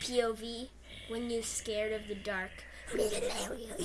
POV when you're scared of the dark.